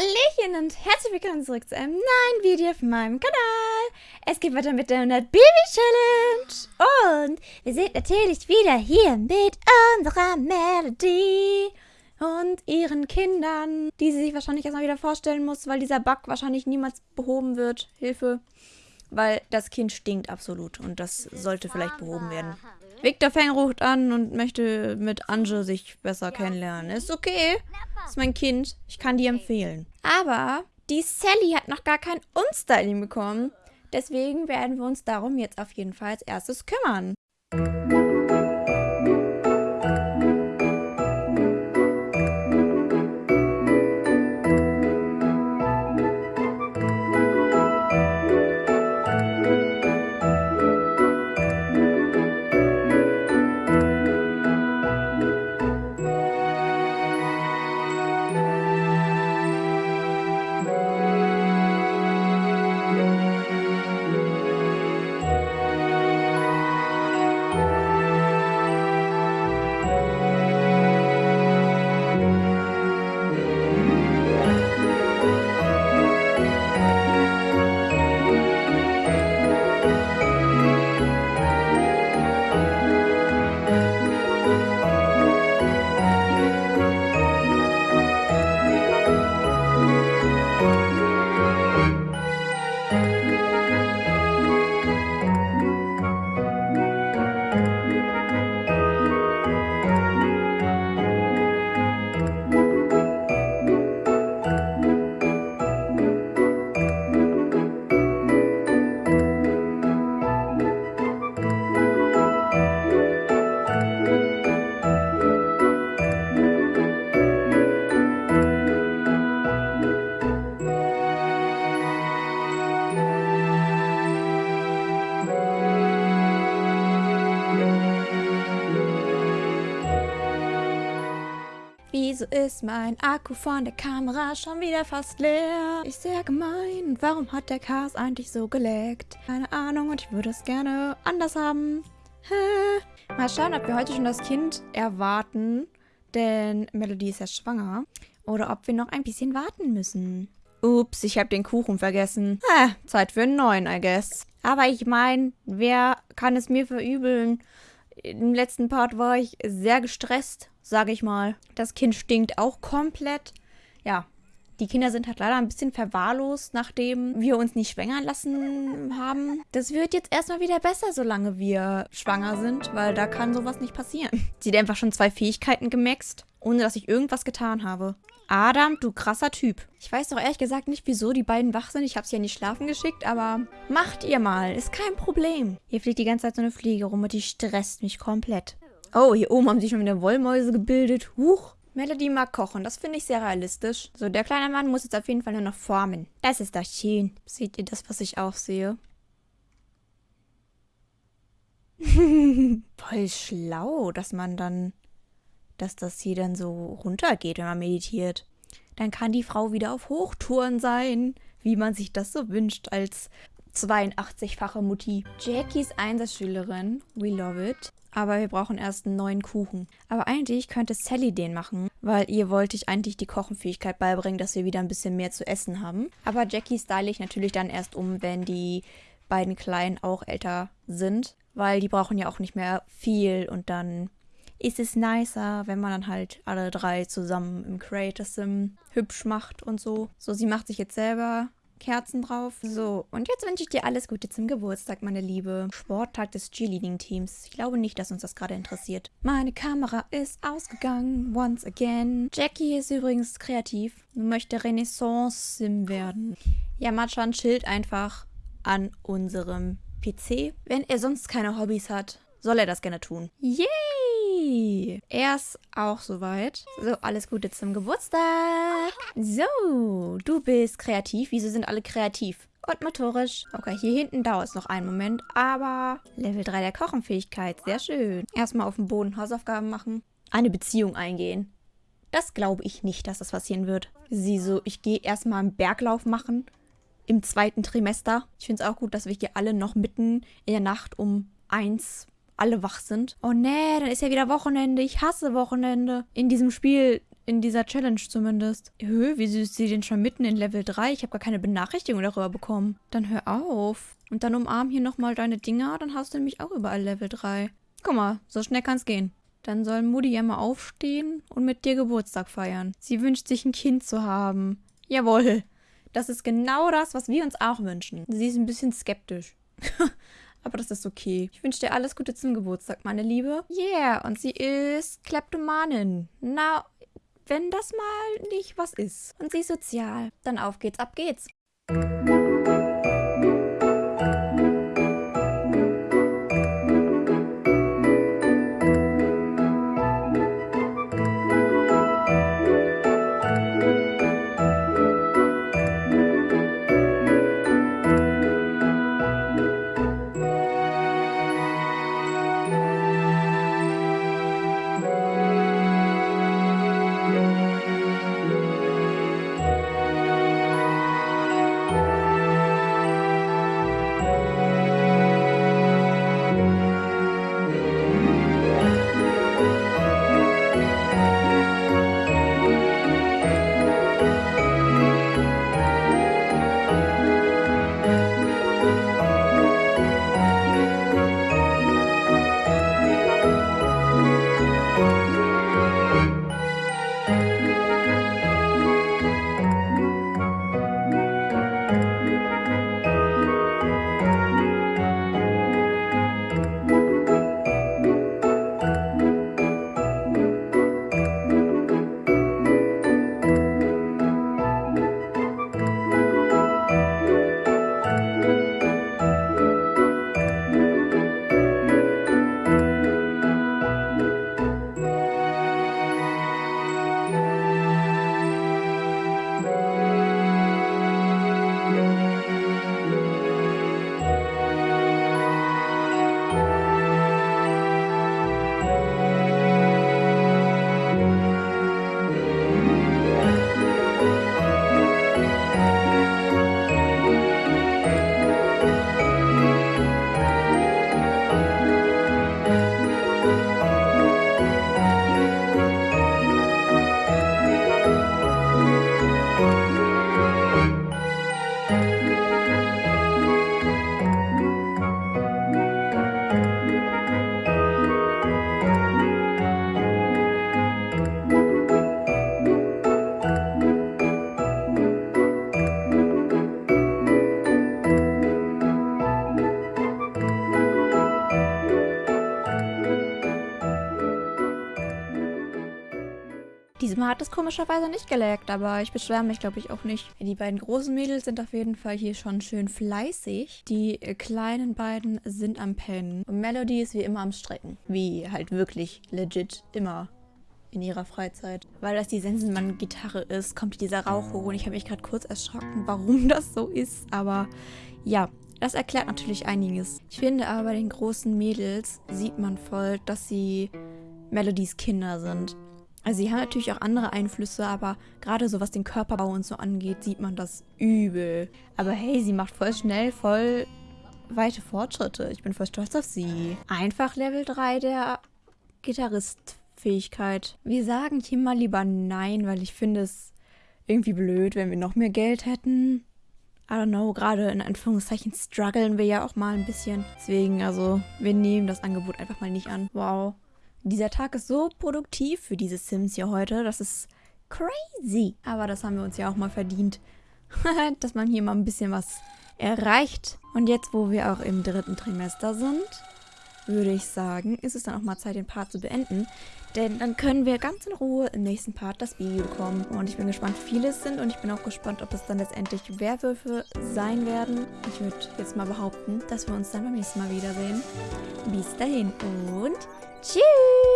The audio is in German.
Hallöchen und herzlich willkommen zurück zu einem neuen Video auf meinem Kanal. Es geht weiter mit der 100 Baby Challenge. Und wir sind natürlich wieder hier mit unserer Melody und ihren Kindern, die sie sich wahrscheinlich erstmal wieder vorstellen muss, weil dieser Bug wahrscheinlich niemals behoben wird. Hilfe. Weil das Kind stinkt absolut und das sollte vielleicht behoben werden. Victor Feng ruft an und möchte mit Ange sich besser kennenlernen. Ist okay. Ist mein Kind. Ich kann die empfehlen. Aber die Sally hat noch gar kein Unstyling bekommen. Deswegen werden wir uns darum jetzt auf jeden Fall als erstes kümmern. Wieso ist mein Akku von der Kamera schon wieder fast leer? Ist sehr gemein. Warum hat der Cars eigentlich so geleckt? Keine Ahnung und ich würde es gerne anders haben. Hä? Mal schauen, ob wir heute schon das Kind erwarten. Denn Melody ist ja schwanger. Oder ob wir noch ein bisschen warten müssen. Ups, ich habe den Kuchen vergessen. Hä, Zeit für einen neuen, I guess. Aber ich meine, wer kann es mir verübeln? Im letzten Part war ich sehr gestresst sage ich mal. Das Kind stinkt auch komplett. Ja, die Kinder sind halt leider ein bisschen verwahrlost, nachdem wir uns nicht schwängern lassen haben. Das wird jetzt erstmal wieder besser, solange wir schwanger sind, weil da kann sowas nicht passieren. Sie hat einfach schon zwei Fähigkeiten gemaxt, ohne dass ich irgendwas getan habe. Adam, du krasser Typ. Ich weiß doch ehrlich gesagt nicht, wieso die beiden wach sind. Ich habe sie ja nicht schlafen geschickt, aber macht ihr mal. Ist kein Problem. Hier fliegt die ganze Zeit so eine Fliege rum und die stresst mich komplett. Oh, hier oben haben sich schon wieder Wollmäuse gebildet. Huch. Melody mag kochen. Das finde ich sehr realistisch. So, der kleine Mann muss jetzt auf jeden Fall nur noch formen. Das ist doch schön. Seht ihr das, was ich auch sehe? Voll schlau, dass man dann, dass das hier dann so runtergeht, wenn man meditiert. Dann kann die Frau wieder auf Hochtouren sein, wie man sich das so wünscht als 82-fache Mutti. Jackies Einsatzschülerin, we love it. Aber wir brauchen erst einen neuen Kuchen. Aber eigentlich könnte Sally den machen, weil ihr wollte ich eigentlich die Kochenfähigkeit beibringen, dass wir wieder ein bisschen mehr zu essen haben. Aber Jackie style ich natürlich dann erst um, wenn die beiden Kleinen auch älter sind, weil die brauchen ja auch nicht mehr viel und dann ist es nicer, wenn man dann halt alle drei zusammen im Creator Sim hübsch macht und so. So, sie macht sich jetzt selber Kerzen drauf. So, und jetzt wünsche ich dir alles Gute zum Geburtstag, meine Liebe. Sporttag des Cheerleading-Teams. Ich glaube nicht, dass uns das gerade interessiert. Meine Kamera ist ausgegangen, once again. Jackie ist übrigens kreativ und möchte Renaissance-Sim werden. Ja, Machan chillt einfach an unserem PC. Wenn er sonst keine Hobbys hat, soll er das gerne tun. Yay! Er ist auch soweit. So, alles Gute zum Geburtstag. So, du bist kreativ. Wieso sind alle kreativ? Und motorisch. Okay, hier hinten dauert es noch einen Moment, aber Level 3 der Kochenfähigkeit. Sehr schön. Erstmal auf dem Boden Hausaufgaben machen. Eine Beziehung eingehen. Das glaube ich nicht, dass das passieren wird. Sie so, ich gehe erstmal einen Berglauf machen. Im zweiten Trimester. Ich finde es auch gut, dass wir hier alle noch mitten in der Nacht um eins alle wach sind. Oh nee, dann ist ja wieder Wochenende. Ich hasse Wochenende. In diesem Spiel in dieser Challenge zumindest. Hö, wieso ist sie denn schon mitten in Level 3? Ich habe gar keine Benachrichtigung darüber bekommen. Dann hör auf. Und dann umarm hier nochmal deine Dinger, dann hast du nämlich auch überall Level 3. Guck mal, so schnell kann's gehen. Dann soll Mutti ja mal aufstehen und mit dir Geburtstag feiern. Sie wünscht sich ein Kind zu haben. Jawohl. Das ist genau das, was wir uns auch wünschen. Sie ist ein bisschen skeptisch. Aber das ist okay. Ich wünsche dir alles Gute zum Geburtstag, meine Liebe. Yeah, und sie ist Kleptomanin. Na, wenn das mal nicht was ist. Und sie ist sozial. Dann auf geht's, ab geht's. Hat es komischerweise nicht geleckt, aber ich beschwere mich, glaube ich, auch nicht. Die beiden großen Mädels sind auf jeden Fall hier schon schön fleißig. Die äh, kleinen beiden sind am Pennen. Und Melody ist wie immer am Strecken. Wie halt wirklich legit immer in ihrer Freizeit. Weil das die Sensenmann-Gitarre ist, kommt dieser Rauch hoch und ich habe mich gerade kurz erschrocken, warum das so ist. Aber ja, das erklärt natürlich einiges. Ich finde aber bei den großen Mädels sieht man voll, dass sie Melodies Kinder sind. Also sie haben natürlich auch andere Einflüsse, aber gerade so was den Körperbau und so angeht, sieht man das übel. Aber hey, sie macht voll schnell, voll weite Fortschritte. Ich bin voll stolz auf sie. Einfach Level 3 der Gitarristfähigkeit. Wir sagen hier mal lieber nein, weil ich finde es irgendwie blöd, wenn wir noch mehr Geld hätten. I don't know, gerade in Anführungszeichen strugglen wir ja auch mal ein bisschen. Deswegen, also, wir nehmen das Angebot einfach mal nicht an. Wow. Dieser Tag ist so produktiv für diese Sims hier heute. Das ist crazy. Aber das haben wir uns ja auch mal verdient. Dass man hier mal ein bisschen was erreicht. Und jetzt, wo wir auch im dritten Trimester sind, würde ich sagen, ist es dann auch mal Zeit, den Part zu beenden. Denn dann können wir ganz in Ruhe im nächsten Part das Video bekommen. Und ich bin gespannt, wie viele es sind. Und ich bin auch gespannt, ob es dann letztendlich Werwölfe sein werden. Ich würde jetzt mal behaupten, dass wir uns dann beim nächsten Mal wiedersehen. Bis dahin und Tschüss!